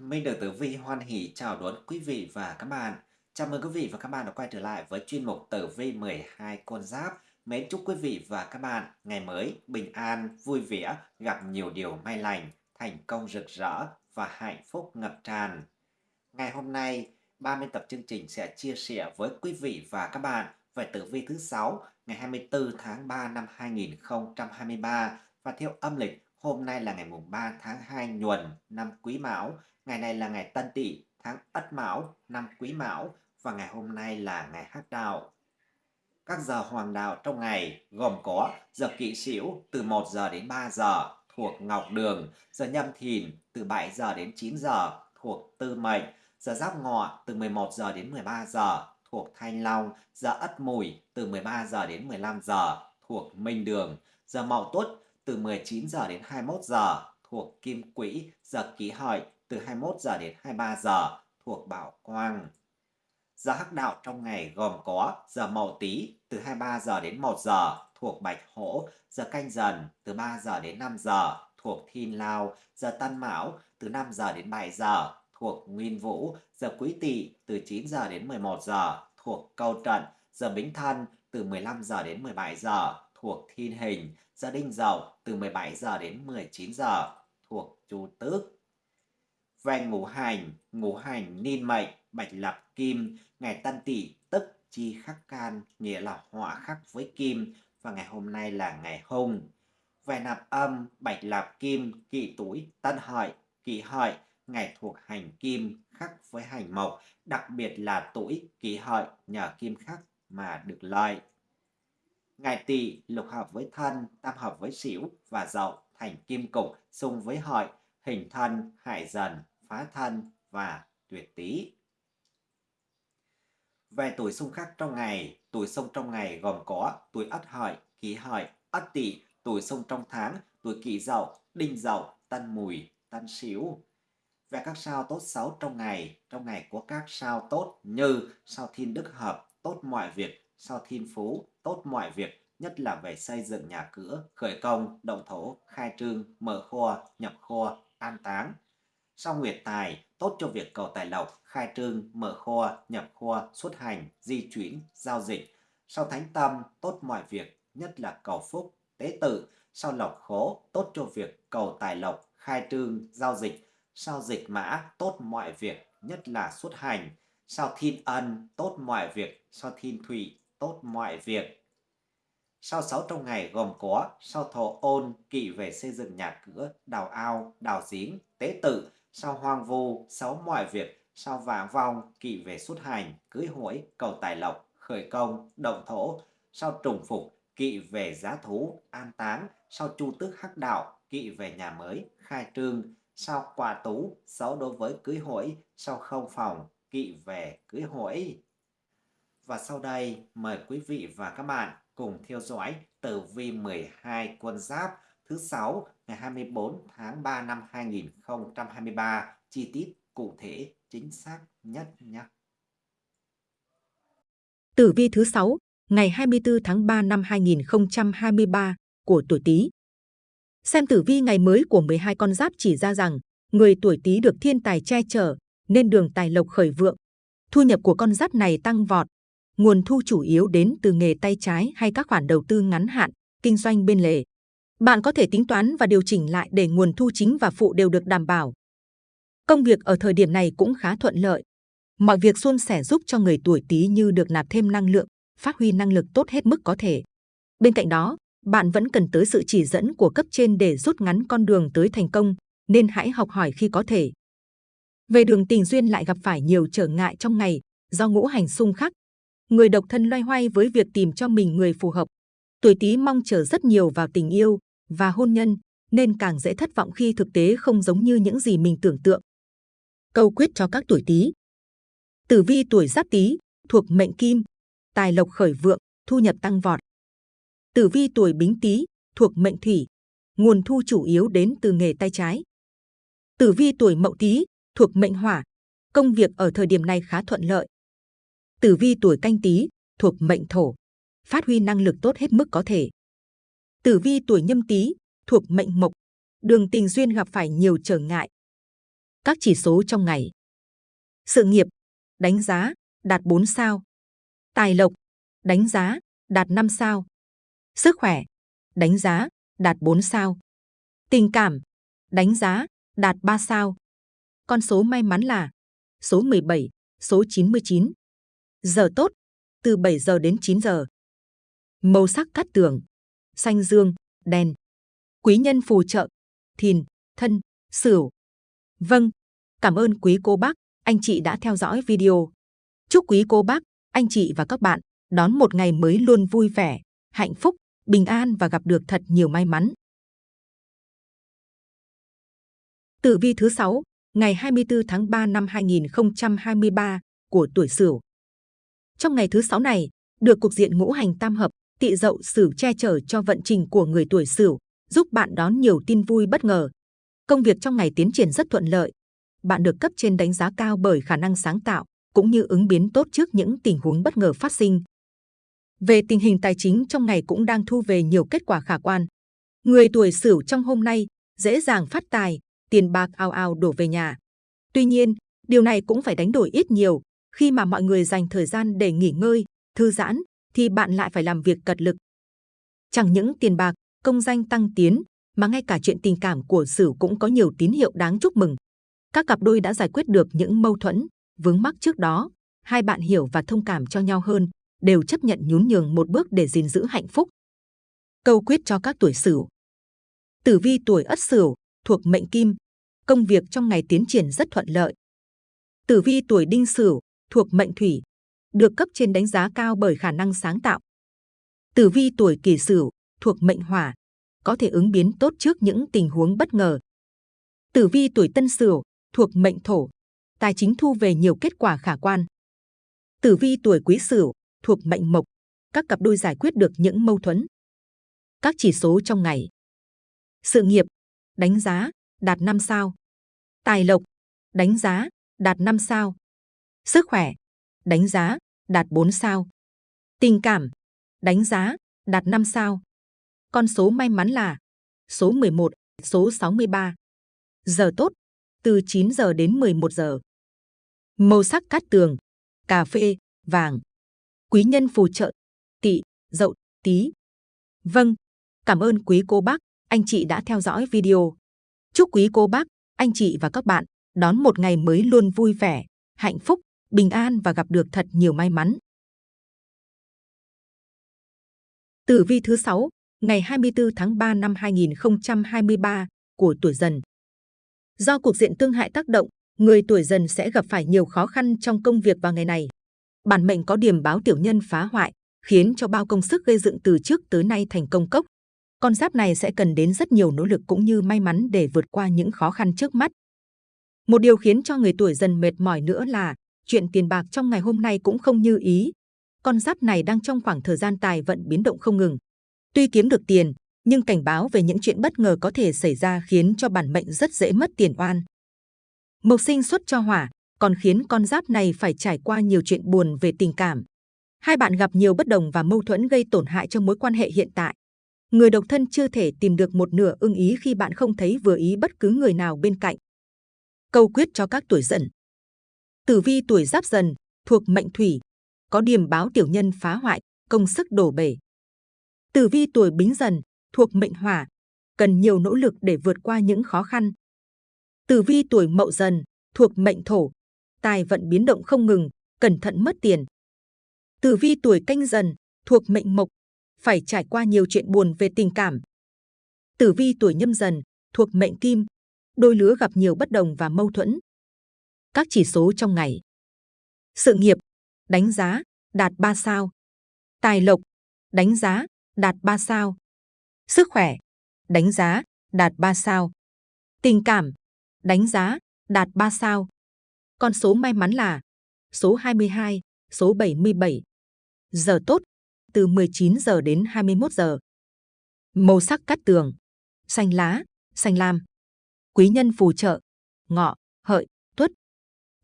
Minh được Tử Vi hoan hỷ chào đón quý vị và các bạn. Chào mừng quý vị và các bạn đã quay trở lại với chuyên mục Tử Vi 12 con giáp. Mến chúc quý vị và các bạn ngày mới bình an, vui vẻ, gặp nhiều điều may lành, thành công rực rỡ và hạnh phúc ngập tràn. Ngày hôm nay, 30 tập chương trình sẽ chia sẻ với quý vị và các bạn về tử vi thứ 6 ngày 24 tháng 3 năm 2023 và theo âm lịch hôm nay là ngày mùng 3 tháng 2 nhuần năm Quý Mão Ngày này là ngày Tân Tỵ, tháng Ất Mão, năm Quý Mão và ngày hôm nay là ngày Hắc Đạo. Các giờ hoàng đạo trong ngày gồm có giờ Kỵ Sửu từ 1 giờ đến 3 giờ thuộc Ngọc Đường, giờ Nhâm Thìn từ 7 giờ đến 9 giờ thuộc Tư Mệnh, giờ Giáp Ngọ từ 11 giờ đến 13 giờ thuộc Thanh Long, giờ Ất Mùi từ 13 giờ đến 15 giờ thuộc Minh Đường, giờ Mậu Tuất từ 19 giờ đến 21 giờ thuộc Kim Quỹ, giờ Kỷ Hợi từ 21 giờ đến 23 giờ thuộc Bảo Quang. Giờ hắc đạo trong ngày gồm có giờ Mậu Tý từ 23 giờ đến 1 giờ thuộc Bạch Hổ, giờ Canh Dần từ 3 giờ đến 5 giờ thuộc Thiên Lao, giờ Tân Mão từ 5 giờ đến 7 giờ thuộc Nguyên Vũ, giờ Quý Tỵ từ 9 giờ đến 11 giờ thuộc Câu Trận, giờ Bính Thân từ 15 giờ đến 17 giờ thuộc Thiên Hình, giờ Đinh Dậu từ 17 giờ đến 19 giờ thuộc Chu Tước về ngũ hành, ngũ hành niên mệnh, bạch lập kim, ngày tân tỵ tức chi khắc can, nghĩa là họa khắc với kim, và ngày hôm nay là ngày hung. Về nạp âm, bạch lập kim, kỵ tuổi, tân hợi, kỵ hợi, ngày thuộc hành kim, khắc với hành mộc, đặc biệt là tuổi kỷ hợi nhờ kim khắc mà được lợi. Ngày tỵ lục hợp với thân, tam hợp với xỉu và dậu thành kim cục xung với hợi, hình thân, hại dần, phá thân và tuyệt tý. Về tuổi xung khắc trong ngày, tuổi xung trong ngày gồm có tuổi ất hợi, kỷ hợi, ất tỵ, tuổi xung trong tháng, tuổi kỷ dậu, đinh dậu, tân mùi, tân sửu. Về các sao tốt xấu trong ngày, trong ngày có các sao tốt như sao thiên đức hợp, tốt mọi việc, sao thiên phú, tốt mọi việc, nhất là về xây dựng nhà cửa, khởi công, động thổ, khai trương, mở kho, nhập kho, an táng. Sao Nguyệt Tài tốt cho việc cầu tài lộc, khai trương, mở kho, nhập kho, xuất hành, di chuyển, giao dịch. Sao Thánh Tâm tốt mọi việc, nhất là cầu phúc, tế tự. Sao Lộc Khố tốt cho việc cầu tài lộc, khai trương, giao dịch. Sao Dịch Mã tốt mọi việc, nhất là xuất hành. Sao Thiên Ân tốt mọi việc, sao Thiên Thủy tốt mọi việc. Sao sáu trong ngày gồm có sao thổ ôn kỵ về xây dựng nhà cửa, đào ao, đào giếng, tế tự, sao hoang vu, xấu mọi việc, sao vàng vong, kỵ về xuất hành, cưới hỏi, cầu tài lộc, khởi công, động thổ, sao trùng phục, kỵ về giá thú, an táng, sao chu tước hắc đạo, kỵ về nhà mới, khai trương, sao quả tú, xấu đối với cưới hỏi, sao không phòng, kỵ về cưới hỏi. Và sau đây, mời quý vị và các bạn cùng theo dõi tử vi 12 quân giáp thứ sáu ngày 24 tháng 3 năm 2023 chi tiết cụ thể chính xác nhất nhé. Tử vi thứ 6 ngày 24 tháng 3 năm 2023 của tuổi Tý. Xem tử vi ngày mới của 12 con giáp chỉ ra rằng người tuổi Tý được thiên tài che chở nên đường tài lộc khởi vượng. Thu nhập của con giáp này tăng vọt. Nguồn thu chủ yếu đến từ nghề tay trái hay các khoản đầu tư ngắn hạn, kinh doanh bên lề. Bạn có thể tính toán và điều chỉnh lại để nguồn thu chính và phụ đều được đảm bảo. Công việc ở thời điểm này cũng khá thuận lợi. Mọi việc suôn sẻ giúp cho người tuổi Tý như được nạp thêm năng lượng, phát huy năng lực tốt hết mức có thể. Bên cạnh đó, bạn vẫn cần tới sự chỉ dẫn của cấp trên để rút ngắn con đường tới thành công, nên hãy học hỏi khi có thể. Về đường tình duyên lại gặp phải nhiều trở ngại trong ngày do ngũ hành xung khắc. Người độc thân loay hoay với việc tìm cho mình người phù hợp. Tuổi Tý mong chờ rất nhiều vào tình yêu, và hôn nhân, nên càng dễ thất vọng khi thực tế không giống như những gì mình tưởng tượng. Câu quyết cho các tuổi Tý. Tử vi tuổi Giáp Tý thuộc mệnh Kim, tài lộc khởi vượng, thu nhập tăng vọt. Tử vi tuổi Bính Tý thuộc mệnh Thủy, nguồn thu chủ yếu đến từ nghề tay trái. Tử vi tuổi Mậu Tý thuộc mệnh Hỏa, công việc ở thời điểm này khá thuận lợi. Tử vi tuổi Canh Tý thuộc mệnh Thổ, phát huy năng lực tốt hết mức có thể. Tử vi tuổi nhâm tý thuộc mệnh mộc, đường tình duyên gặp phải nhiều trở ngại. Các chỉ số trong ngày. Sự nghiệp, đánh giá, đạt 4 sao. Tài lộc, đánh giá, đạt 5 sao. Sức khỏe, đánh giá, đạt 4 sao. Tình cảm, đánh giá, đạt 3 sao. Con số may mắn là số 17, số 99. Giờ tốt, từ 7 giờ đến 9 giờ. Màu sắc cát tường, xanh dương, đen. Quý nhân phù trợ, thìn, thân, sửu. Vâng, cảm ơn quý cô bác, anh chị đã theo dõi video. Chúc quý cô bác, anh chị và các bạn đón một ngày mới luôn vui vẻ, hạnh phúc, bình an và gặp được thật nhiều may mắn. Tử vi thứ 6, ngày 24 tháng 3 năm 2023 của tuổi Sửu. Trong ngày thứ sáu này, được cục diện ngũ hành tam hợp, tị dậu Sửu che chở cho vận trình của người tuổi Sửu, giúp bạn đón nhiều tin vui bất ngờ. Công việc trong ngày tiến triển rất thuận lợi. Bạn được cấp trên đánh giá cao bởi khả năng sáng tạo, cũng như ứng biến tốt trước những tình huống bất ngờ phát sinh. Về tình hình tài chính trong ngày cũng đang thu về nhiều kết quả khả quan. Người tuổi Sửu trong hôm nay dễ dàng phát tài, tiền bạc ao ao đổ về nhà. Tuy nhiên, điều này cũng phải đánh đổi ít nhiều. Khi mà mọi người dành thời gian để nghỉ ngơi, thư giãn, thì bạn lại phải làm việc cật lực. Chẳng những tiền bạc, công danh tăng tiến, mà ngay cả chuyện tình cảm của Sửu cũng có nhiều tín hiệu đáng chúc mừng. Các cặp đôi đã giải quyết được những mâu thuẫn, vướng mắc trước đó. Hai bạn hiểu và thông cảm cho nhau hơn, đều chấp nhận nhún nhường một bước để gìn giữ hạnh phúc. Câu quyết cho các tuổi Sửu. Tử vi tuổi Ất Sửu thuộc mệnh Kim, công việc trong ngày tiến triển rất thuận lợi. Tử vi tuổi Đinh Sửu thuộc mệnh Thủy, được cấp trên đánh giá cao bởi khả năng sáng tạo. Tử vi tuổi Kỷ Sửu thuộc mệnh Hỏa, có thể ứng biến tốt trước những tình huống bất ngờ. Tử vi tuổi Tân Sửu thuộc mệnh Thổ, tài chính thu về nhiều kết quả khả quan. Tử vi tuổi Quý Sửu thuộc mệnh Mộc, các cặp đôi giải quyết được những mâu thuẫn. Các chỉ số trong ngày. Sự nghiệp, đánh giá, đạt 5 sao. Tài lộc, đánh giá, đạt 5 sao. Sức khỏe, đánh giá, đạt 4 sao. Tình cảm, đánh giá, đạt 5 sao. Con số may mắn là số 11, số 63. Giờ tốt, từ 9 giờ đến 11 giờ. Màu sắc cát tường, cà phê, vàng. Quý nhân phù trợ, tỵ, dậu, tí. Vâng, cảm ơn quý cô bác, anh chị đã theo dõi video. Chúc quý cô bác, anh chị và các bạn đón một ngày mới luôn vui vẻ, hạnh phúc, bình an và gặp được thật nhiều may mắn. Tử vi thứ 6, ngày 24 tháng 3 năm 2023 của tuổi dần. Do cuộc diện tương hại tác động, người tuổi dần sẽ gặp phải nhiều khó khăn trong công việc vào ngày này. Bản mệnh có điểm báo tiểu nhân phá hoại, khiến cho bao công sức gây dựng từ trước tới nay thành công cốc. Con giáp này sẽ cần đến rất nhiều nỗ lực cũng như may mắn để vượt qua những khó khăn trước mắt. Một điều khiến cho người tuổi dần mệt mỏi nữa là chuyện tiền bạc trong ngày hôm nay cũng không như ý. Con giáp này đang trong khoảng thời gian tài vận biến động không ngừng. Tuy kiếm được tiền, nhưng cảnh báo về những chuyện bất ngờ có thể xảy ra khiến cho bản mệnh rất dễ mất tiền oan. Mộc sinh xuất cho hỏa, còn khiến con giáp này phải trải qua nhiều chuyện buồn về tình cảm. Hai bạn gặp nhiều bất đồng và mâu thuẫn gây tổn hại cho mối quan hệ hiện tại. Người độc thân chưa thể tìm được một nửa ưng ý khi bạn không thấy vừa ý bất cứ người nào bên cạnh. Câu quyết cho các tuổi dần. Tử vi tuổi giáp dần, thuộc mệnh thủy, có điểm báo tiểu nhân phá hoại, công sức đổ bể. Tử vi tuổi bính dần, thuộc mệnh hỏa, cần nhiều nỗ lực để vượt qua những khó khăn. Tử vi tuổi mậu dần, thuộc mệnh thổ, tài vận biến động không ngừng, cẩn thận mất tiền. Tử vi tuổi canh dần, thuộc mệnh mộc, phải trải qua nhiều chuyện buồn về tình cảm. Tử vi tuổi nhâm dần, thuộc mệnh kim, đôi lứa gặp nhiều bất đồng và mâu thuẫn. Các chỉ số trong ngày. Sự nghiệp, đánh giá, đạt 3 sao. Tài lộc, đánh giá, đạt 3 sao. Sức khỏe, đánh giá, đạt 3 sao. Tình cảm, đánh giá, đạt 3 sao. Con số may mắn là số 22, số 77. Giờ tốt, từ 19 giờ đến 21 giờ. Màu sắc cát tường, xanh lá, xanh lam. Quý nhân phù trợ, ngọ, hợi.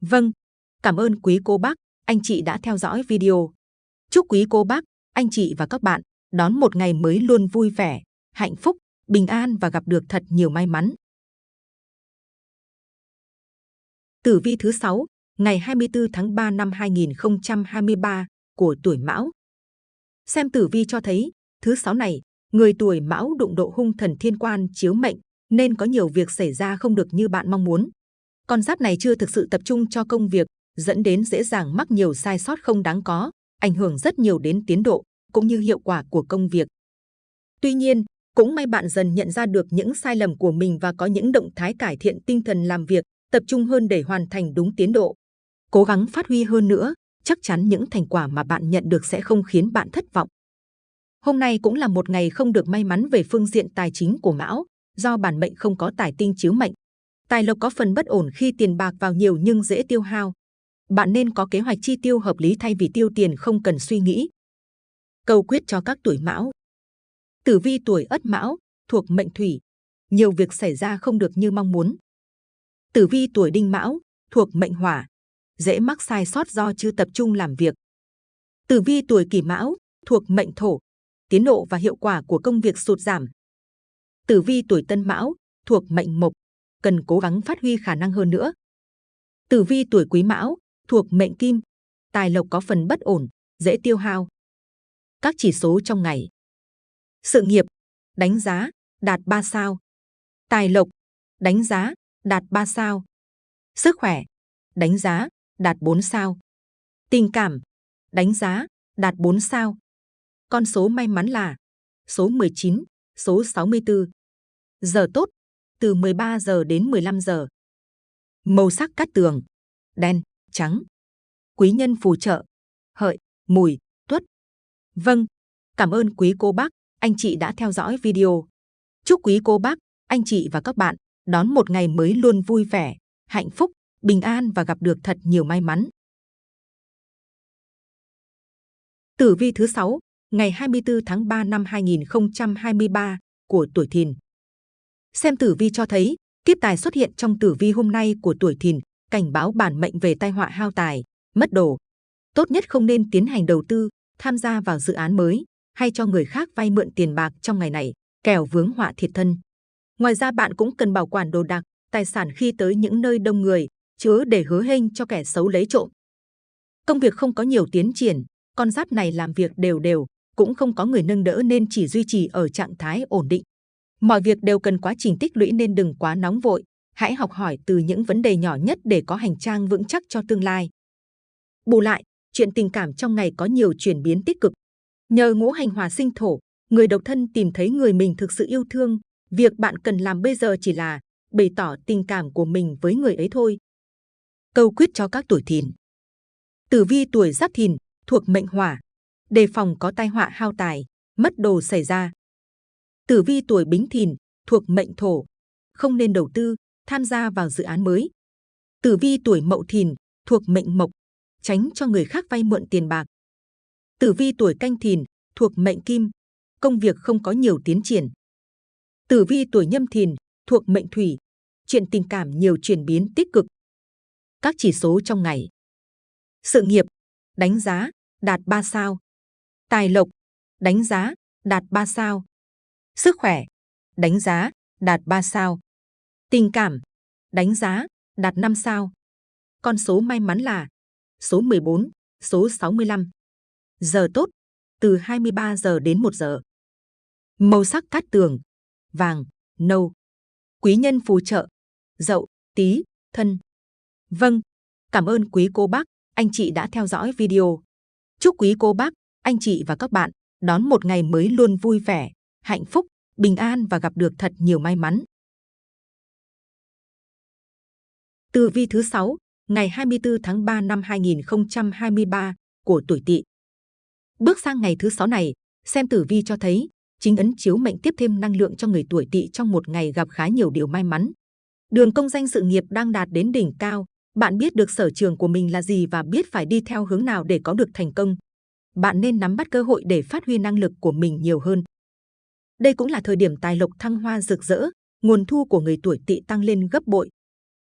Vâng, cảm ơn quý cô bác, anh chị đã theo dõi video. Chúc quý cô bác, anh chị và các bạn đón một ngày mới luôn vui vẻ, hạnh phúc, bình an và gặp được thật nhiều may mắn. Tử vi thứ 6, ngày 24 tháng 3 năm 2023 của tuổi Mão. Xem tử vi cho thấy, thứ sáu này, người tuổi Mão đụng độ hung thần thiên quan chiếu mệnh, nên có nhiều việc xảy ra không được như bạn mong muốn. Con giáp này chưa thực sự tập trung cho công việc, dẫn đến dễ dàng mắc nhiều sai sót không đáng có, ảnh hưởng rất nhiều đến tiến độ cũng như hiệu quả của công việc. Tuy nhiên, cũng may bạn dần nhận ra được những sai lầm của mình và có những động thái cải thiện tinh thần làm việc, tập trung hơn để hoàn thành đúng tiến độ. Cố gắng phát huy hơn nữa, chắc chắn những thành quả mà bạn nhận được sẽ không khiến bạn thất vọng. Hôm nay cũng là một ngày không được may mắn về phương diện tài chính của Mão, do bản mệnh không có tài tinh chiếu mệnh. Tài lộc có phần bất ổn khi tiền bạc vào nhiều nhưng dễ tiêu hao. Bạn nên có kế hoạch chi tiêu hợp lý thay vì tiêu tiền không cần suy nghĩ. Cầu quyết cho các tuổi Mão. Tử vi tuổi Ất Mão thuộc mệnh Thủy, nhiều việc xảy ra không được như mong muốn. Tử vi tuổi Đinh Mão thuộc mệnh Hỏa, dễ mắc sai sót do chưa tập trung làm việc. Tử vi tuổi Kỷ Mão thuộc mệnh Thổ, tiến độ và hiệu quả của công việc sụt giảm. Tử vi tuổi Tân Mão thuộc mệnh Mộc, cần cố gắng phát huy khả năng hơn nữa. Tử vi tuổi Quý Mão thuộc mệnh Kim, tài lộc có phần bất ổn, dễ tiêu hao. Các chỉ số trong ngày. Sự nghiệp, đánh giá, đạt 3 sao. Tài lộc, đánh giá, đạt 3 sao. Sức khỏe, đánh giá, đạt 4 sao. Tình cảm, đánh giá, đạt 4 sao. Con số may mắn là số 19, số 64. Giờ tốt, từ 13 giờ đến 15 giờ. Màu sắc cát tường, đen, trắng. Quý nhân phù trợ, hợi, mùi, tuất. Vâng, cảm ơn quý cô bác, anh chị đã theo dõi video. Chúc quý cô bác, anh chị và các bạn đón một ngày mới luôn vui vẻ, hạnh phúc, bình an và gặp được thật nhiều may mắn. Tử vi thứ 6, ngày 24 tháng 3 năm 2023 của tuổi Thìn. Xem tử vi cho thấy, kiếp tài xuất hiện trong tử vi hôm nay của tuổi Thìn, cảnh báo bản mệnh về tai họa hao tài, mất đồ. Tốt nhất không nên tiến hành đầu tư, tham gia vào dự án mới hay cho người khác vay mượn tiền bạc trong ngày này, kẻo vướng họa thiệt thân. Ngoài ra bạn cũng cần bảo quản đồ đạc, tài sản khi tới những nơi đông người, chứa để hứa hênh cho kẻ xấu lấy trộm. Công việc không có nhiều tiến triển, con giáp này làm việc đều đều, cũng không có người nâng đỡ nên chỉ duy trì ở trạng thái ổn định. Mọi việc đều cần quá trình tích lũy nên đừng quá nóng vội, hãy học hỏi từ những vấn đề nhỏ nhất để có hành trang vững chắc cho tương lai. Bù lại, chuyện tình cảm trong ngày có nhiều chuyển biến tích cực. Nhờ ngũ hành hòa sinh thổ, người độc thân tìm thấy người mình thực sự yêu thương. Việc bạn cần làm bây giờ chỉ là bày tỏ tình cảm của mình với người ấy thôi. Câu quyết cho các tuổi thìn. Tử vi tuổi giáp thìn thuộc mệnh hỏa, đề phòng có tai họa hao tài, mất đồ xảy ra. Tử vi tuổi bính thìn thuộc mệnh thổ, không nên đầu tư, tham gia vào dự án mới. Tử vi tuổi mậu thìn thuộc mệnh mộc, tránh cho người khác vay mượn tiền bạc. Tử vi tuổi canh thìn thuộc mệnh kim, công việc không có nhiều tiến triển. Tử vi tuổi nhâm thìn thuộc mệnh thủy, chuyện tình cảm nhiều chuyển biến tích cực. Các chỉ số trong ngày. Sự nghiệp, đánh giá, đạt 3 sao. Tài lộc, đánh giá, đạt 3 sao. Sức khỏe, đánh giá, đạt 3 sao. Tình cảm, đánh giá, đạt 5 sao. Con số may mắn là số 14, số 65. Giờ tốt, từ 23 giờ đến 1 giờ. Màu sắc cát tường, vàng, nâu. Quý nhân phù trợ, dậu, tí, thân. Vâng, cảm ơn quý cô bác, anh chị đã theo dõi video. Chúc quý cô bác, anh chị và các bạn đón một ngày mới luôn vui vẻ, hạnh phúc, bình an và gặp được thật nhiều may mắn. Tử vi thứ 6, ngày 24 tháng 3 năm 2023 của tuổi Tỵ. Bước sang ngày thứ 6 này, xem tử vi cho thấy chính ấn chiếu mệnh tiếp thêm năng lượng cho người tuổi Tỵ trong một ngày gặp khá nhiều điều may mắn. Đường công danh sự nghiệp đang đạt đến đỉnh cao, bạn biết được sở trường của mình là gì và biết phải đi theo hướng nào để có được thành công. Bạn nên nắm bắt cơ hội để phát huy năng lực của mình nhiều hơn. Đây cũng là thời điểm tài lộc thăng hoa rực rỡ, nguồn thu của người tuổi Tỵ tăng lên gấp bội,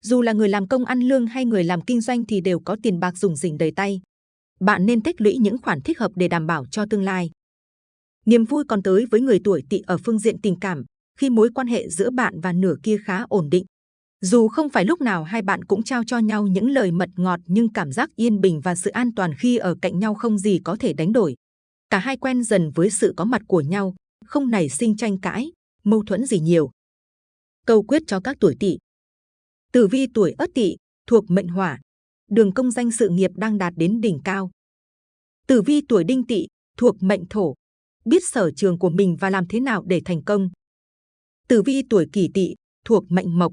dù là người làm công ăn lương hay người làm kinh doanh thì đều có tiền bạc dùng dình đầy tay. Bạn nên tích lũy những khoản thích hợp để đảm bảo cho tương lai. Niềm vui còn tới với người tuổi tỵ ở phương diện tình cảm, khi mối quan hệ giữa bạn và nửa kia khá ổn định. Dù không phải lúc nào hai bạn cũng trao cho nhau những lời mật ngọt nhưng cảm giác yên bình và sự an toàn khi ở cạnh nhau không gì có thể đánh đổi. Cả hai quen dần với sự có mặt của nhau, không nảy sinh tranh cãi, mâu thuẫn gì nhiều. Câu quyết cho các tuổi tỵ. Tử vi tuổi Ất Tỵ thuộc mệnh Hỏa, đường công danh sự nghiệp đang đạt đến đỉnh cao. Tử vi tuổi Đinh Tỵ thuộc mệnh Thổ, biết sở trường của mình và làm thế nào để thành công. Tử vi tuổi Kỷ Tỵ thuộc mệnh Mộc,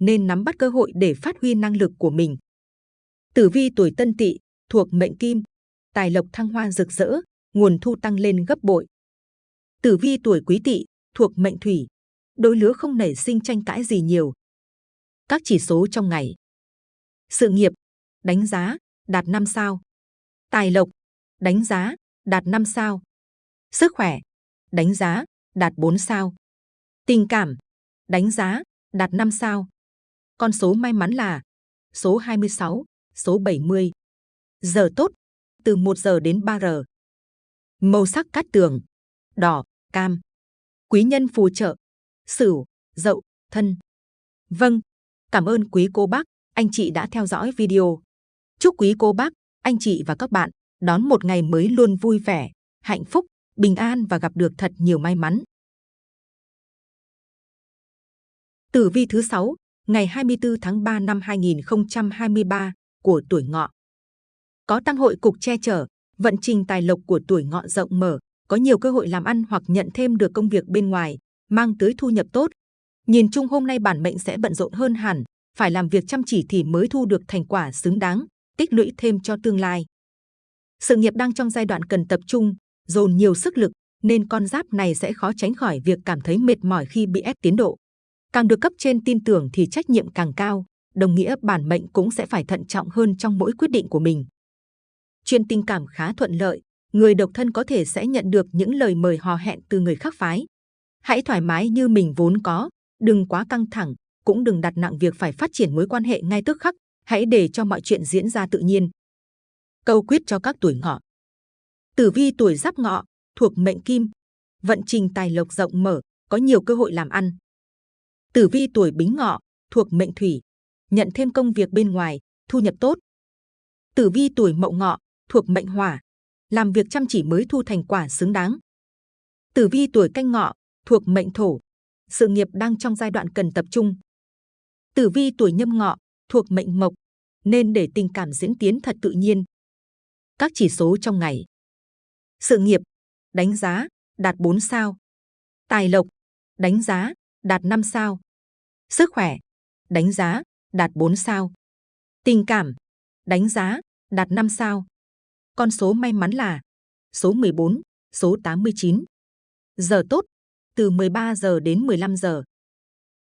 nên nắm bắt cơ hội để phát huy năng lực của mình. Tử vi tuổi Tân Tỵ thuộc mệnh Kim, tài lộc thăng hoa rực rỡ, nguồn thu tăng lên gấp bội. Tử vi tuổi Quý Tỵ thuộc mệnh Thủy, đôi lứa không nảy sinh tranh cãi gì nhiều. Các chỉ số trong ngày. Sự nghiệp, đánh giá, đạt 5 sao. Tài lộc, đánh giá, đạt 5 sao. Sức khỏe, đánh giá, đạt 4 sao. Tình cảm, đánh giá, đạt 5 sao. Con số may mắn là số 26, số 70. Giờ tốt, từ 1 giờ đến 3 giờ. Màu sắc cát tường, đỏ, cam. Quý nhân phù trợ, sửu, dậu, thân. Vâng, cảm ơn quý cô bác, anh chị đã theo dõi video. Chúc quý cô bác, anh chị và các bạn đón một ngày mới luôn vui vẻ, hạnh phúc, bình an và gặp được thật nhiều may mắn. Tử vi thứ 6, ngày 24 tháng 3 năm 2023 của tuổi ngọ. Có tăng hội cục che chở, vận trình tài lộc của tuổi ngọ rộng mở, có nhiều cơ hội làm ăn hoặc nhận thêm được công việc bên ngoài, mang tới thu nhập tốt. Nhìn chung hôm nay bản mệnh sẽ bận rộn hơn hẳn, phải làm việc chăm chỉ thì mới thu được thành quả xứng đáng, tích lũy thêm cho tương lai. Sự nghiệp đang trong giai đoạn cần tập trung, dồn nhiều sức lực, nên con giáp này sẽ khó tránh khỏi việc cảm thấy mệt mỏi khi bị ép tiến độ. Càng được cấp trên tin tưởng thì trách nhiệm càng cao, đồng nghĩa bản mệnh cũng sẽ phải thận trọng hơn trong mỗi quyết định của mình. Chuyện tình cảm khá thuận lợi, người độc thân có thể sẽ nhận được những lời mời hò hẹn từ người khác phái. Hãy thoải mái như mình vốn có, đừng quá căng thẳng, cũng đừng đặt nặng việc phải phát triển mối quan hệ ngay tức khắc, hãy để cho mọi chuyện diễn ra tự nhiên. Câu quyết cho các tuổi ngọ. Tử vi tuổi giáp ngọ, thuộc mệnh kim, vận trình tài lộc rộng mở, có nhiều cơ hội làm ăn. Tử vi tuổi bính ngọ, thuộc mệnh thủy, nhận thêm công việc bên ngoài, thu nhập tốt. Tử vi tuổi mậu ngọ, thuộc mệnh hỏa, làm việc chăm chỉ mới thu thành quả xứng đáng. Tử vi tuổi canh ngọ, thuộc mệnh thổ, sự nghiệp đang trong giai đoạn cần tập trung. Tử vi tuổi nhâm ngọ, thuộc mệnh mộc, nên để tình cảm diễn tiến thật tự nhiên. Các chỉ số trong ngày. Sự nghiệp, đánh giá, đạt 4 sao. Tài lộc, đánh giá, đạt 5 sao. Sức khỏe, đánh giá, đạt 4 sao. Tình cảm, đánh giá, đạt 5 sao. Con số may mắn là số 14, số 89. Giờ tốt, từ 13 giờ đến 15 giờ.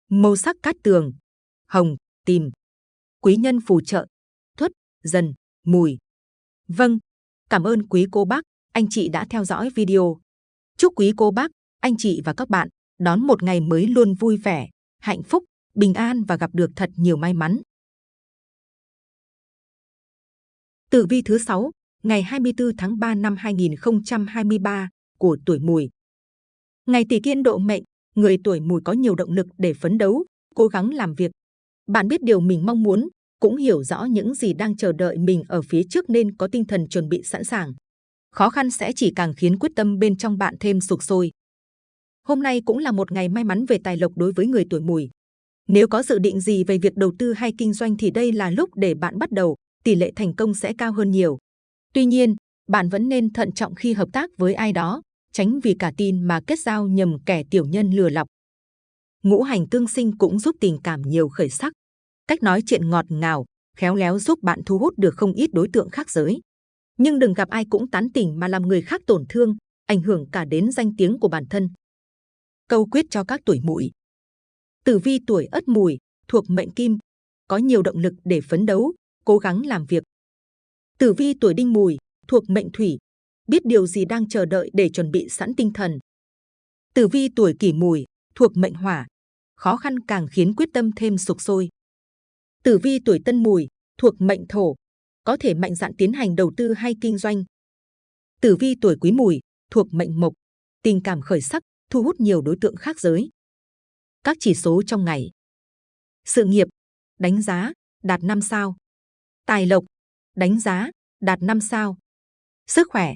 Màu sắc cát tường, hồng, tìm. Quý nhân phù trợ, thuất, dần, mùi. Vâng, cảm ơn quý cô bác, anh chị đã theo dõi video. Chúc quý cô bác, anh chị và các bạn đón một ngày mới luôn vui vẻ, hạnh phúc, bình an và gặp được thật nhiều may mắn. Tử vi thứ 6, ngày 24 tháng 3 năm 2023 của tuổi mùi. Ngày tỷ kiên độ mệnh, người tuổi mùi có nhiều động lực để phấn đấu, cố gắng làm việc. Bạn biết điều mình mong muốn, cũng hiểu rõ những gì đang chờ đợi mình ở phía trước nên có tinh thần chuẩn bị sẵn sàng. Khó khăn sẽ chỉ càng khiến quyết tâm bên trong bạn thêm sục sôi. Hôm nay cũng là một ngày may mắn về tài lộc đối với người tuổi mùi. Nếu có dự định gì về việc đầu tư hay kinh doanh thì đây là lúc để bạn bắt đầu, tỷ lệ thành công sẽ cao hơn nhiều. Tuy nhiên, bạn vẫn nên thận trọng khi hợp tác với ai đó, tránh vì cả tin mà kết giao nhầm kẻ tiểu nhân lừa lọc. Ngũ hành tương sinh cũng giúp tình cảm nhiều khởi sắc. Cách nói chuyện ngọt ngào, khéo léo giúp bạn thu hút được không ít đối tượng khác giới. Nhưng đừng gặp ai cũng tán tỉnh mà làm người khác tổn thương, ảnh hưởng cả đến danh tiếng của bản thân. Câu quyết cho các tuổi mùi. Tử vi tuổi ất mùi, thuộc mệnh kim, có nhiều động lực để phấn đấu, cố gắng làm việc. Tử vi tuổi đinh mùi, thuộc mệnh thủy, biết điều gì đang chờ đợi để chuẩn bị sẵn tinh thần. Tử vi tuổi kỷ mùi, thuộc mệnh hỏa, khó khăn càng khiến quyết tâm thêm sục sôi. Tử vi tuổi tân mùi, thuộc mệnh thổ, có thể mạnh dạn tiến hành đầu tư hay kinh doanh. Tử vi tuổi quý mùi, thuộc mệnh mộc, tình cảm khởi sắc, thu hút nhiều đối tượng khác giới. Các chỉ số trong ngày. Sự nghiệp, đánh giá, đạt 5 sao. Tài lộc, đánh giá, đạt 5 sao. Sức khỏe,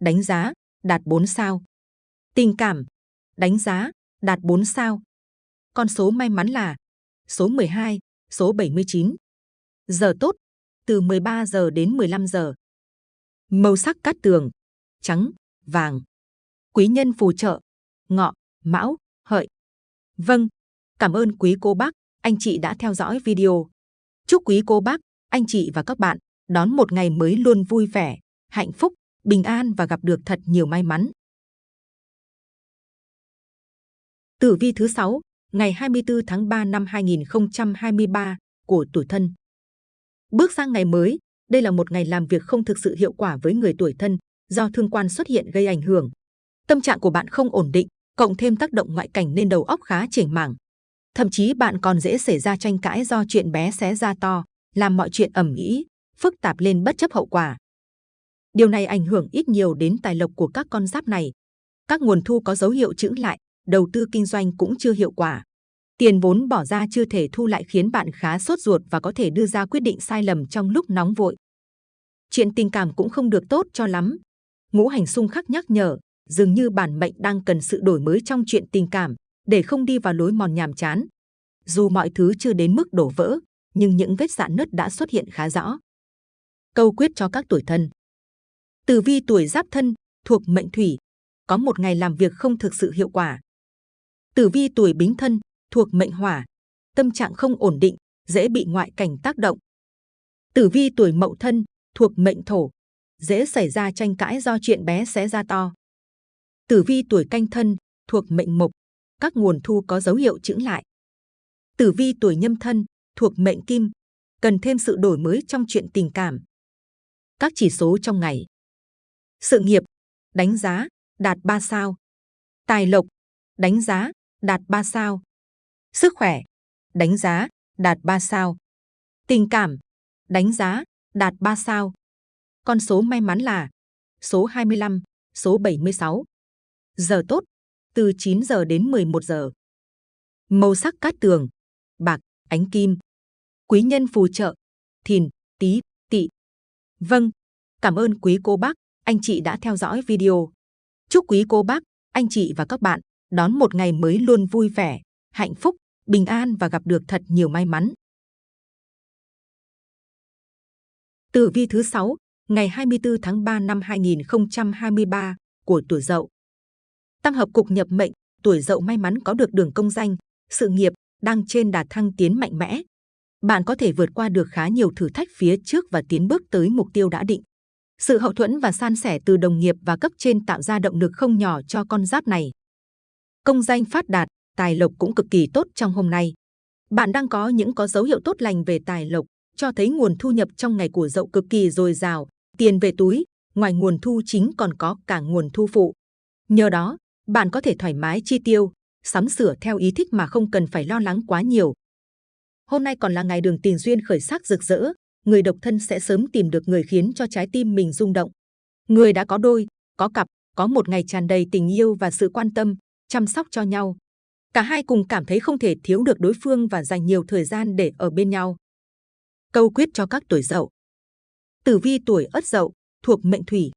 đánh giá, đạt 4 sao. Tình cảm, đánh giá, đạt 4 sao. Con số may mắn là số 12, số 79. Giờ tốt, từ 13 giờ đến 15 giờ. Màu sắc cát tường, trắng, vàng. Quý nhân phù trợ, ngọ, mão, hợi. Vâng, cảm ơn quý cô bác, anh chị đã theo dõi video. Chúc quý cô bác, anh chị và các bạn đón một ngày mới luôn vui vẻ, hạnh phúc, bình an và gặp được thật nhiều may mắn. Tử vi thứ 6, ngày 24 tháng 3 năm 2023 của tuổi thân. Bước sang ngày mới, đây là một ngày làm việc không thực sự hiệu quả với người tuổi thân do thương quan xuất hiện gây ảnh hưởng. Tâm trạng của bạn không ổn định, cộng thêm tác động ngoại cảnh nên đầu óc khá chểnh mảng. Thậm chí bạn còn dễ xảy ra tranh cãi do chuyện bé xé ra to, làm mọi chuyện ẩm ĩ, phức tạp lên bất chấp hậu quả. Điều này ảnh hưởng ít nhiều đến tài lộc của các con giáp này. Các nguồn thu có dấu hiệu chững lại, đầu tư kinh doanh cũng chưa hiệu quả. Tiền vốn bỏ ra chưa thể thu lại khiến bạn khá sốt ruột và có thể đưa ra quyết định sai lầm trong lúc nóng vội. Chuyện tình cảm cũng không được tốt cho lắm. Ngũ hành xung khắc nhắc nhở, dường như bản mệnh đang cần sự đổi mới trong chuyện tình cảm để không đi vào lối mòn nhàm chán. Dù mọi thứ chưa đến mức đổ vỡ, nhưng những vết rạn nứt đã xuất hiện khá rõ. Câu quyết cho các tuổi thân Tử vi tuổi giáp thân, thuộc mệnh thủy, có một ngày làm việc không thực sự hiệu quả. Tử vi tuổi bính thân, thuộc mệnh hỏa, tâm trạng không ổn định, dễ bị ngoại cảnh tác động. Tử vi tuổi mậu thân, thuộc mệnh thổ, dễ xảy ra tranh cãi do chuyện bé xé ra to. Tử vi tuổi canh thân, thuộc mệnh mộc, các nguồn thu có dấu hiệu chững lại. Tử vi tuổi nhâm thân, thuộc mệnh kim, cần thêm sự đổi mới trong chuyện tình cảm. Các chỉ số trong ngày. Sự nghiệp, đánh giá, đạt 3 sao. Tài lộc, đánh giá, đạt 3 sao. Sức khỏe, đánh giá, đạt 3 sao. Tình cảm, đánh giá, đạt 3 sao. Con số may mắn là số 25, số 76. Giờ tốt, từ 9 giờ đến 11 giờ. Màu sắc cát tường, bạc, ánh kim. Quý nhân phù trợ, thìn, tý. Vâng, cảm ơn quý cô bác, anh chị đã theo dõi video. Chúc quý cô bác, anh chị và các bạn đón một ngày mới luôn vui vẻ, hạnh phúc, bình an và gặp được thật nhiều may mắn. Tử vi thứ 6, ngày 24 tháng 3 năm 2023 của tuổi Dậu. tăng hợp cục nhập mệnh, tuổi Dậu may mắn có được đường công danh, sự nghiệp đang trên đà thăng tiến mạnh mẽ. Bạn có thể vượt qua được khá nhiều thử thách phía trước và tiến bước tới mục tiêu đã định. Sự hậu thuẫn và san sẻ từ đồng nghiệp và cấp trên tạo ra động lực không nhỏ cho con giáp này. Công danh phát đạt, tài lộc cũng cực kỳ tốt trong hôm nay. Bạn đang có những có dấu hiệu tốt lành về tài lộc, cho thấy nguồn thu nhập trong ngày của dậu cực kỳ dồi dào, tiền về túi, ngoài nguồn thu chính còn có cả nguồn thu phụ. Nhờ đó, bạn có thể thoải mái chi tiêu, sắm sửa theo ý thích mà không cần phải lo lắng quá nhiều. Hôm nay còn là ngày đường tình duyên khởi sắc rực rỡ, người độc thân sẽ sớm tìm được người khiến cho trái tim mình rung động. Người đã có đôi, có cặp, có một ngày tràn đầy tình yêu và sự quan tâm, chăm sóc cho nhau. Cả hai cùng cảm thấy không thể thiếu được đối phương và dành nhiều thời gian để ở bên nhau. Câu quyết cho các tuổi dậu. Tử vi tuổi ất dậu, thuộc mệnh thủy,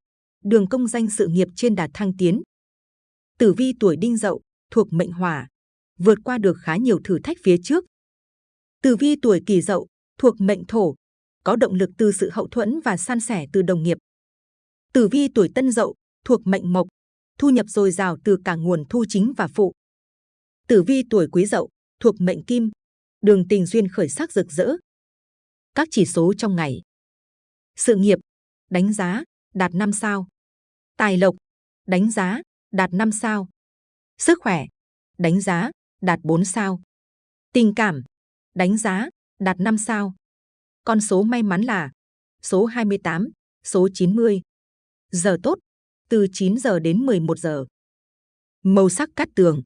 đường công danh sự nghiệp trên đà thăng tiến. Tử vi tuổi đinh dậu, thuộc mệnh hỏa, vượt qua được khá nhiều thử thách phía trước. Tử vi tuổi kỷ dậu, thuộc mệnh thổ, có động lực từ sự hậu thuẫn và san sẻ từ đồng nghiệp. Tử vi tuổi tân dậu, thuộc mệnh mộc, thu nhập dồi dào từ cả nguồn thu chính và phụ. Tử vi tuổi quý dậu, thuộc mệnh kim, đường tình duyên khởi sắc rực rỡ. Các chỉ số trong ngày. Sự nghiệp, đánh giá, đạt 5 sao. Tài lộc, đánh giá, đạt 5 sao. Sức khỏe, đánh giá, đạt 4 sao. Tình cảm, đánh giá, đạt 5 sao. Con số may mắn là số 28, số 90. Giờ tốt, từ 9 giờ đến 11 giờ. Màu sắc cát tường,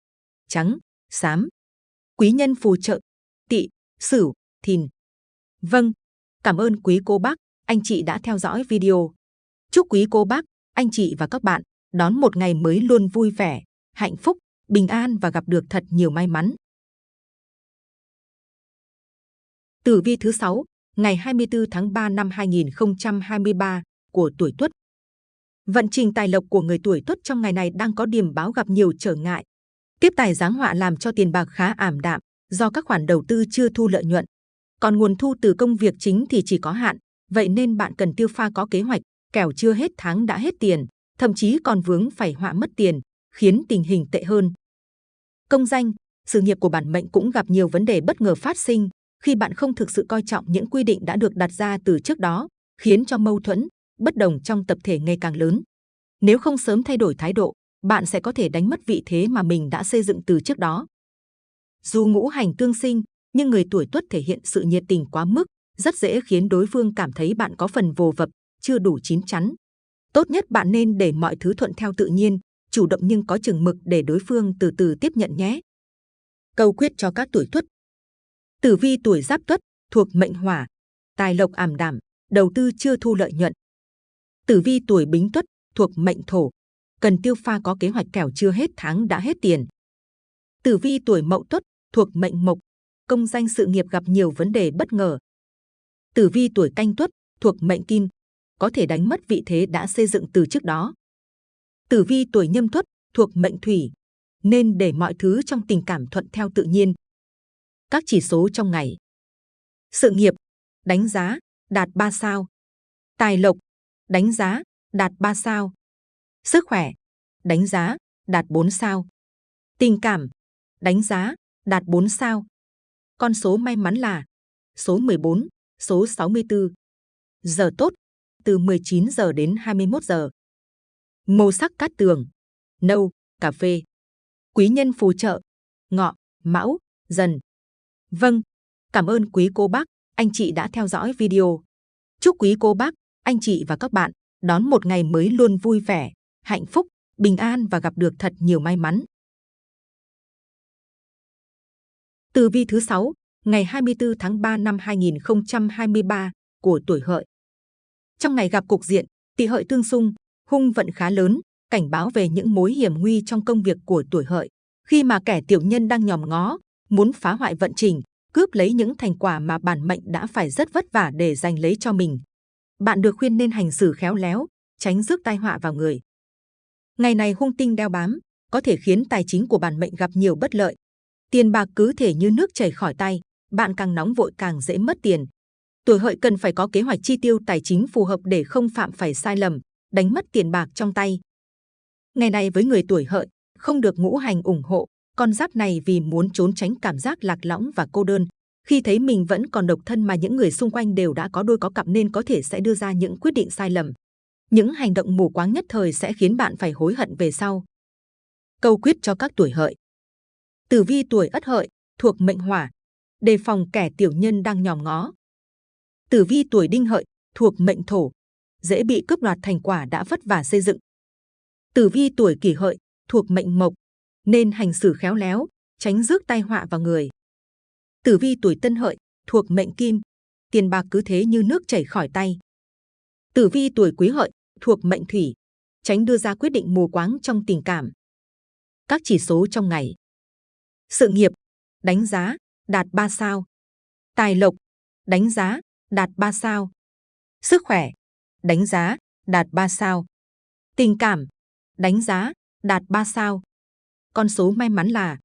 trắng, xám. Quý nhân phù trợ, tỵ, sửu, thìn. Vâng, cảm ơn quý cô bác, anh chị đã theo dõi video. Chúc quý cô bác, anh chị và các bạn đón một ngày mới luôn vui vẻ, hạnh phúc, bình an và gặp được thật nhiều may mắn. Tử vi thứ 6, ngày 24 tháng 3 năm 2023 của tuổi Tuất. Vận trình tài lộc của người tuổi Tuất trong ngày này đang có điểm báo gặp nhiều trở ngại. Tiếp tài giáng họa làm cho tiền bạc khá ảm đạm do các khoản đầu tư chưa thu lợi nhuận. Còn nguồn thu từ công việc chính thì chỉ có hạn, vậy nên bạn cần tiêu pha có kế hoạch, kẻo chưa hết tháng đã hết tiền, thậm chí còn vướng phải họa mất tiền, khiến tình hình tệ hơn. Công danh, sự nghiệp của bản mệnh cũng gặp nhiều vấn đề bất ngờ phát sinh khi bạn không thực sự coi trọng những quy định đã được đặt ra từ trước đó, khiến cho mâu thuẫn, bất đồng trong tập thể ngày càng lớn. Nếu không sớm thay đổi thái độ, bạn sẽ có thể đánh mất vị thế mà mình đã xây dựng từ trước đó. Dù ngũ hành tương sinh, nhưng người tuổi tuất thể hiện sự nhiệt tình quá mức, rất dễ khiến đối phương cảm thấy bạn có phần vồ vập, chưa đủ chín chắn. Tốt nhất bạn nên để mọi thứ thuận theo tự nhiên, chủ động nhưng có chừng mực để đối phương từ từ tiếp nhận nhé. Câu quyết cho các tuổi tuất. Tử vi tuổi giáp tuất thuộc mệnh hỏa, tài lộc ảm đạm, đầu tư chưa thu lợi nhuận. Tử vi tuổi bính tuất thuộc mệnh thổ, cần tiêu pha có kế hoạch kẻo chưa hết tháng đã hết tiền. Tử vi tuổi mậu tuất thuộc mệnh mộc, công danh sự nghiệp gặp nhiều vấn đề bất ngờ. Tử vi tuổi canh tuất thuộc mệnh kim, có thể đánh mất vị thế đã xây dựng từ trước đó. Tử vi tuổi nhâm tuất thuộc mệnh thủy, nên để mọi thứ trong tình cảm thuận theo tự nhiên. Các chỉ số trong ngày. Sự nghiệp, đánh giá, đạt 3 sao. Tài lộc, đánh giá, đạt 3 sao. Sức khỏe, đánh giá, đạt 4 sao. Tình cảm, đánh giá, đạt 4 sao. Con số may mắn là số 14, số 64. Giờ tốt, từ 19 giờ đến 21 giờ. Màu sắc cát tường, nâu, cà phê. Quý nhân phù trợ, ngọ, mão, dần. Vâng, cảm ơn quý cô bác, anh chị đã theo dõi video. Chúc quý cô bác, anh chị và các bạn đón một ngày mới luôn vui vẻ, hạnh phúc, bình an và gặp được thật nhiều may mắn. Tử vi thứ 6, ngày 24 tháng 3 năm 2023 của tuổi hợi. Trong ngày gặp cục diện, tỵ hợi tương xung, hung vận khá lớn, cảnh báo về những mối hiểm nguy trong công việc của tuổi hợi. Khi mà kẻ tiểu nhân đang nhòm ngó, muốn phá hoại vận trình, cướp lấy những thành quả mà bản mệnh đã phải rất vất vả để giành lấy cho mình. Bạn được khuyên nên hành xử khéo léo, tránh rước tai họa vào người. Ngày này hung tinh đeo bám, có thể khiến tài chính của bản mệnh gặp nhiều bất lợi. Tiền bạc cứ thể như nước chảy khỏi tay, bạn càng nóng vội càng dễ mất tiền. Tuổi hợi cần phải có kế hoạch chi tiêu tài chính phù hợp để không phạm phải sai lầm, đánh mất tiền bạc trong tay. Ngày này với người tuổi hợi, không được ngũ hành ủng hộ, con giáp này vì muốn trốn tránh cảm giác lạc lõng và cô đơn. Khi thấy mình vẫn còn độc thân mà những người xung quanh đều đã có đôi có cặp nên có thể sẽ đưa ra những quyết định sai lầm. Những hành động mù quáng nhất thời sẽ khiến bạn phải hối hận về sau. Câu quyết cho các tuổi hợi. Tử vi tuổi ất hợi, thuộc mệnh hỏa, đề phòng kẻ tiểu nhân đang nhòm ngó. Tử vi tuổi đinh hợi, thuộc mệnh thổ, dễ bị cướp đoạt thành quả đã vất vả xây dựng. Tử vi tuổi kỷ hợi, thuộc mệnh mộc, nên hành xử khéo léo, tránh rước tai họa vào người. Tử vi tuổi tân hợi, thuộc mệnh kim, tiền bạc cứ thế như nước chảy khỏi tay. Tử vi tuổi quý hợi, thuộc mệnh thủy, tránh đưa ra quyết định mù quáng trong tình cảm. Các chỉ số trong ngày. Sự nghiệp, đánh giá, đạt 3 sao. Tài lộc, đánh giá, đạt 3 sao. Sức khỏe, đánh giá, đạt 3 sao. Tình cảm, đánh giá, đạt 3 sao. Con số may mắn là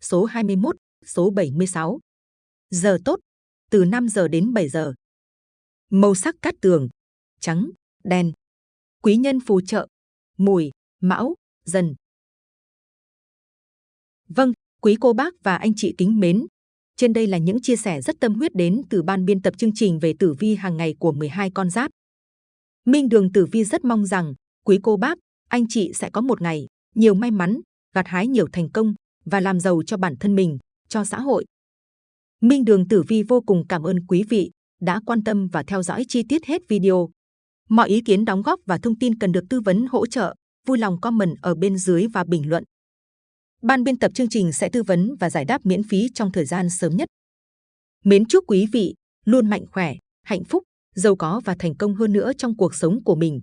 số 21, số 76. Giờ tốt, từ 5 giờ đến 7 giờ. Màu sắc cát tường, trắng, đen. Quý nhân phù trợ, mùi, mão, dần. Vâng, quý cô bác và anh chị kính mến. Trên đây là những chia sẻ rất tâm huyết đến từ ban biên tập chương trình về tử vi hàng ngày của 12 con giáp. Minh Đường Tử Vi rất mong rằng quý cô bác, anh chị sẽ có một ngày nhiều may mắn, gặt hái nhiều thành công và làm giàu cho bản thân mình, cho xã hội. Minh Đường Tử Vi vô cùng cảm ơn quý vị đã quan tâm và theo dõi chi tiết hết video. Mọi ý kiến đóng góp và thông tin cần được tư vấn hỗ trợ, vui lòng comment ở bên dưới và bình luận. Ban biên tập chương trình sẽ tư vấn và giải đáp miễn phí trong thời gian sớm nhất. Mến chúc quý vị luôn mạnh khỏe, hạnh phúc, giàu có và thành công hơn nữa trong cuộc sống của mình.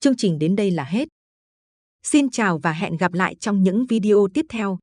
Chương trình đến đây là hết. Xin chào và hẹn gặp lại trong những video tiếp theo.